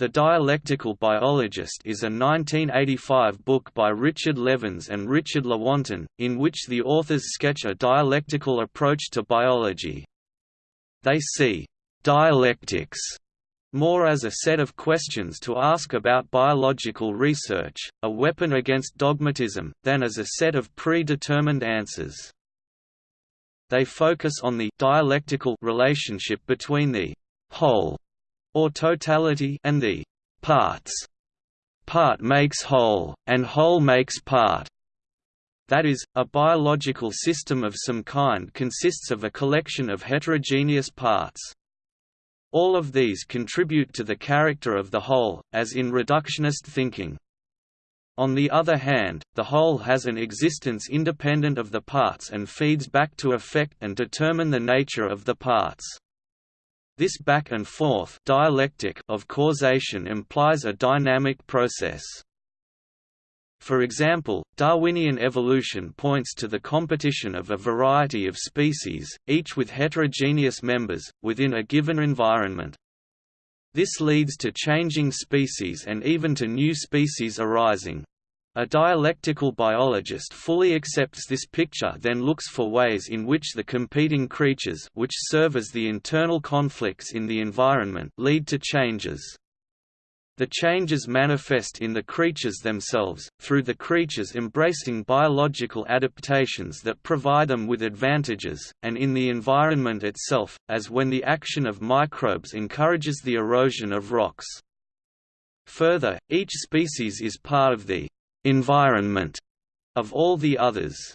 The Dialectical Biologist is a 1985 book by Richard Levins and Richard Lewontin, in which the authors sketch a dialectical approach to biology. They see «dialectics» more as a set of questions to ask about biological research, a weapon against dogmatism, than as a set of predetermined answers. They focus on the «dialectical» relationship between the «whole» or totality and the parts. Part makes whole, and whole makes part. That is, a biological system of some kind consists of a collection of heterogeneous parts. All of these contribute to the character of the whole, as in reductionist thinking. On the other hand, the whole has an existence independent of the parts and feeds back to affect and determine the nature of the parts. This back and forth dialectic of causation implies a dynamic process. For example, Darwinian evolution points to the competition of a variety of species, each with heterogeneous members, within a given environment. This leads to changing species and even to new species arising. A dialectical biologist fully accepts this picture then looks for ways in which the competing creatures which serve as the internal conflicts in the environment lead to changes. The changes manifest in the creatures themselves, through the creatures embracing biological adaptations that provide them with advantages, and in the environment itself, as when the action of microbes encourages the erosion of rocks. Further, each species is part of the environment of all the others.